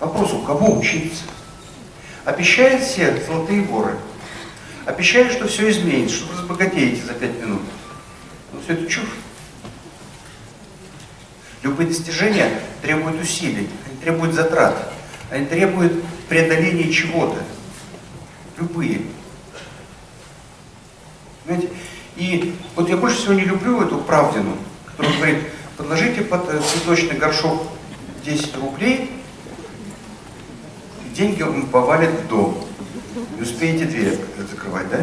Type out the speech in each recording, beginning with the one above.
Вопрос, у кого учиться? Обещает всех золотые горы. Обещает, что все изменится, что вы разбогатеете за пять минут. Но все это чушь. Любые достижения требуют усилий, они требуют затрат, они требуют преодоления чего-то. Любые. Понимаете? И вот я больше всего не люблю эту правдину, которая говорит, подложите под э, цветочный горшок 10 рублей, деньги вам повалят в дом. Не успеете дверь закрывать, да?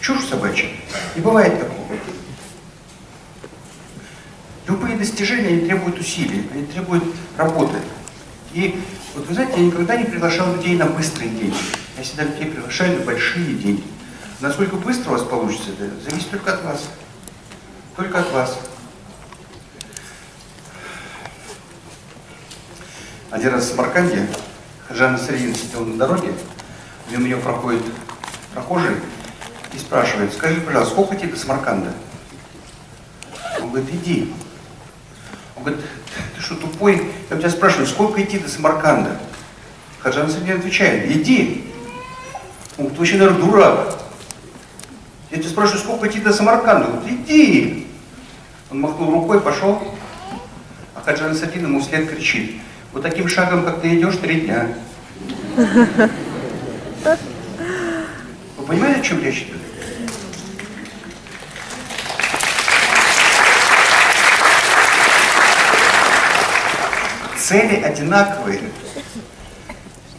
Чушь собачья. Не бывает такого. Любые достижения, они требуют усилий, они требуют работы. И вот вы знаете, я никогда не приглашал людей на быстрые деньги. Я всегда людей приглашаю на большие деньги. Насколько быстро у вас получится это, зависит только от вас. Только от вас. Один раз в Самарканде Хаджан Сарин сидел на дороге, мимо нее проходит прохожий и спрашивает, скажи, пожалуйста, сколько тебе до Самарканда? Он говорит, иди. Он говорит, ты что, тупой? Я тебя спрашиваю, сколько идти до Самарканда? Хаджан Сарин отвечает, иди. Он говорит, ты вообще, наверное, дурак. Я тебя спрашиваю, сколько идти до Самарканда? Он говорит, иди. Он махнул рукой, пошел. А Хаджан Садин ему вслед кричит, вот таким шагом, как ты идешь, три дня. Вы понимаете, о чем речь идет? Цели одинаковые.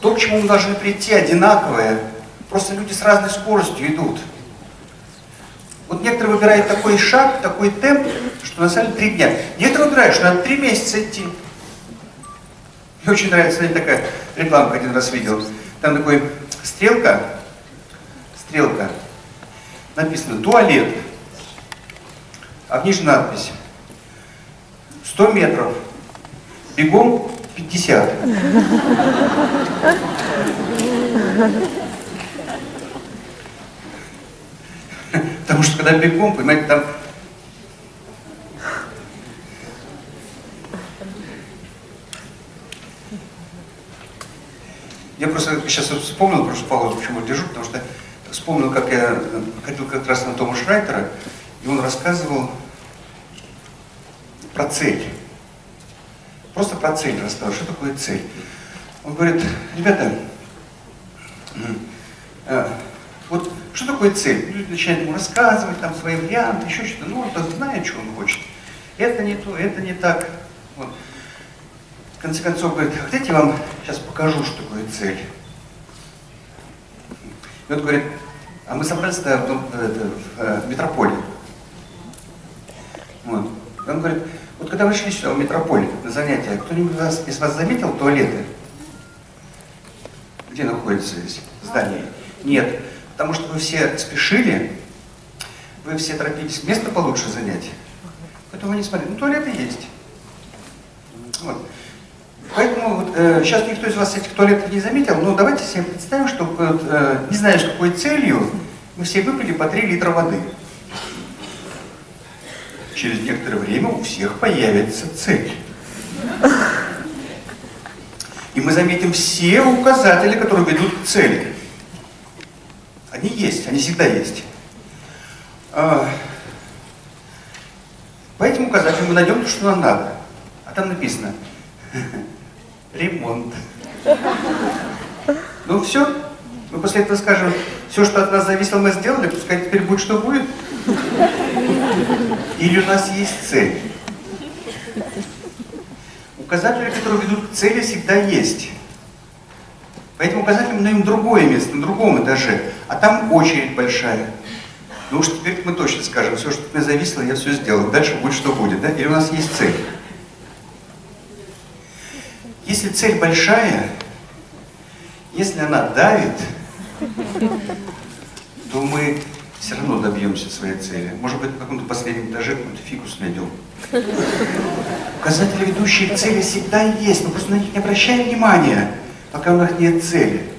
То, к чему мы должны прийти, одинаковое. Просто люди с разной скоростью идут. Вот некоторые выбирают такой шаг, такой темп, что на самом деле три дня. Некоторые выбирают, что надо три месяца идти. Мне очень нравится, знаете, такая рекламка один раз видел. Там такой стрелка, стрелка, написано туалет, а внизу надпись 100 метров, бегом 50. Потому что когда бегом, понимаете, там Я просто сейчас вспомнил, просто паузу почему держу, потому что вспомнил, как я ходил как раз на Тома Шрайтера, и он рассказывал про цель. Просто про цель рассказывал, что такое цель. Он говорит, ребята, э, вот что такое цель? Люди начинают ему рассказывать, там свои варианты, еще что-то. Ну, он знает, что он хочет. Это не то, это не так. Вот. В конце концов, говорит, хотите, я вам сейчас покажу, что такое цель. И он говорит, а мы собрались в, в, в, в метрополе. Вот. Он говорит, вот когда вы шли сюда, в метрополе, на занятия, кто-нибудь из вас заметил туалеты? Где находится здесь здание? Нет. Потому что вы все спешили, вы все торопились место получше занять. Поэтому вы не смотрели. Ну, туалеты есть. Вот. Поэтому вот, э, сейчас никто из вас этих туалетов не заметил, но давайте себе представим, что вот, э, не знаю, с какой целью, мы все выпили по 3 литра воды. Через некоторое время у всех появится цель. И мы заметим все указатели, которые ведут к цели. Они есть, они всегда есть. А, по этим указателям мы найдем то, что нам надо. А там написано ремонт. Ну все, мы после этого скажем, все, что от нас зависело, мы сделали, пускай теперь будет, что будет. Или у нас есть цель. Указатели, которые ведут к цели, всегда есть. По этим мы другое место, на другом этаже, а там очередь большая. Ну уж теперь мы точно скажем, все, что от меня зависело, я все сделал. Дальше будет, что будет, да? Или у нас есть цель. Если цель большая, если она давит, то мы все равно добьемся своей цели. Может быть, на каком-то последнем этаже какой-то фикус найдем. Указатели, ведущие к цели, всегда есть, мы просто на них не обращаем внимания пока у нас нет цели.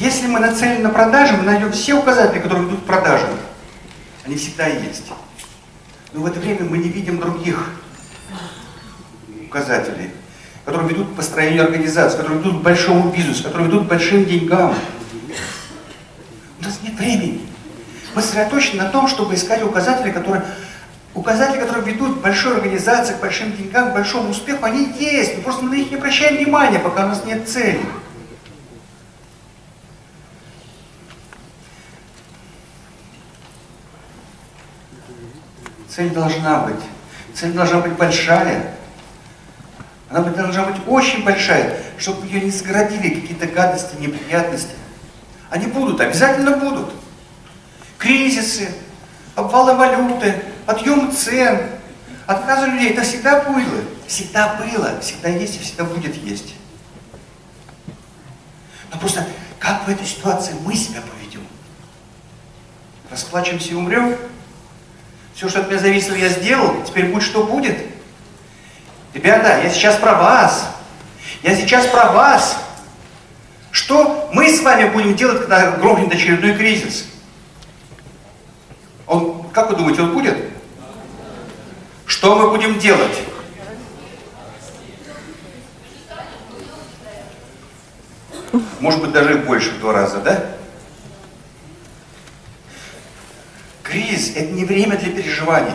Если мы нацелены на продажи, мы найдем все указатели, которые ведут к продажам. Они всегда есть. Но в это время мы не видим других указателей. Которые ведут к построению организации, которые ведут к большому бизнесу, которые ведут к большим деньгам. У нас нет времени. Мы сосредоточены на том, чтобы искать указатели, которые, указатели, которые ведут к большой организации, к большим деньгам, к большому успеху, они есть. Но просто мы на них не обращаем внимания, пока у нас нет цели. Цель должна быть. Цель должна быть большая. Она должна быть очень большая, чтобы ее не заградили какие-то гадости, неприятности. Они будут, обязательно будут. Кризисы, обвалы валюты, подъем цен, отказы людей. Это всегда было. Всегда было, всегда есть и всегда будет есть. Но просто как в этой ситуации мы себя поведем? Расплачемся и умрем? Все, что от меня зависело, я сделал, теперь будет, что будет. Ребята, я сейчас про вас. Я сейчас про вас. Что мы с вами будем делать, когда грохнет очередной кризис? Он, как вы думаете, он будет? Что мы будем делать? Может быть, даже больше в два раза, да? Кризис – это не время для переживаний.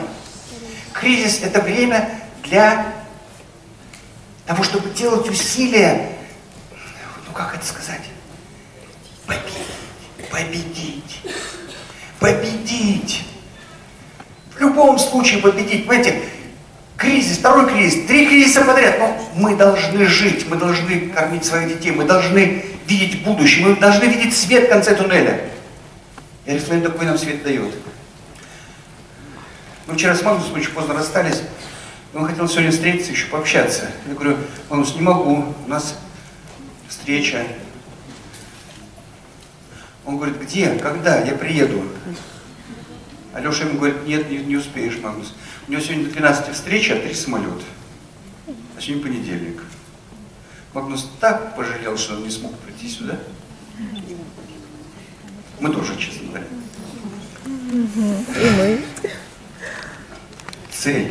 Кризис – это время для того, чтобы делать усилия, ну как это сказать, победить, победить, победить. В любом случае победить. Понимаете, кризис, второй кризис, три кризиса подряд. Но мы должны жить, мы должны кормить своих детей, мы должны видеть будущее, мы должны видеть свет в конце туннеля. И Аристотель такой нам свет дает. Мы вчера с Магнусом очень поздно расстались. Он хотел сегодня встретиться, еще пообщаться. Я говорю, Магнус, не могу, у нас встреча. Он говорит, где, когда, я приеду. Алеша ему говорит, нет, не, не успеешь, Магнус. У него сегодня до 12 встреча, а три самолета. А сегодня понедельник. Магнус так пожалел, что он не смог прийти сюда. Мы тоже, честно говоря. И мы. Цель.